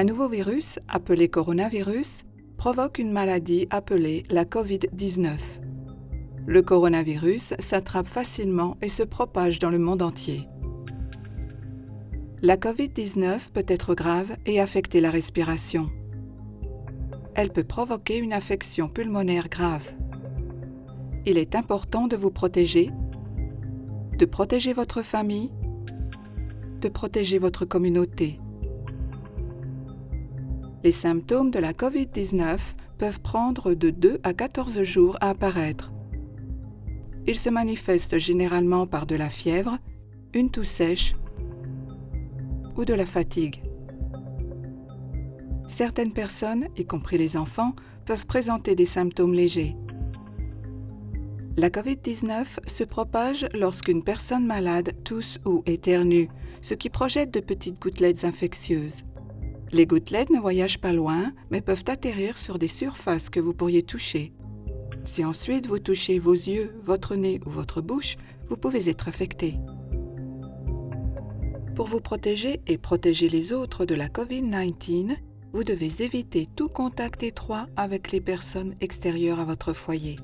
Un nouveau virus, appelé coronavirus, provoque une maladie appelée la COVID-19. Le coronavirus s'attrape facilement et se propage dans le monde entier. La COVID-19 peut être grave et affecter la respiration. Elle peut provoquer une affection pulmonaire grave. Il est important de vous protéger, de protéger votre famille, de protéger votre communauté. Les symptômes de la COVID-19 peuvent prendre de 2 à 14 jours à apparaître. Ils se manifestent généralement par de la fièvre, une toux sèche ou de la fatigue. Certaines personnes, y compris les enfants, peuvent présenter des symptômes légers. La COVID-19 se propage lorsqu'une personne malade tousse ou éternue, ce qui projette de petites gouttelettes infectieuses. Les gouttelettes ne voyagent pas loin, mais peuvent atterrir sur des surfaces que vous pourriez toucher. Si ensuite vous touchez vos yeux, votre nez ou votre bouche, vous pouvez être affecté. Pour vous protéger et protéger les autres de la COVID-19, vous devez éviter tout contact étroit avec les personnes extérieures à votre foyer.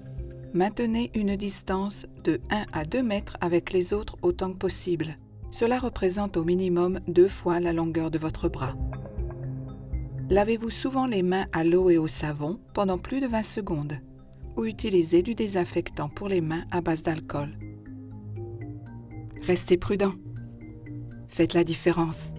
Maintenez une distance de 1 à 2 mètres avec les autres autant que possible. Cela représente au minimum deux fois la longueur de votre bras. Lavez-vous souvent les mains à l'eau et au savon pendant plus de 20 secondes ou utilisez du désinfectant pour les mains à base d'alcool. Restez prudent. Faites la différence.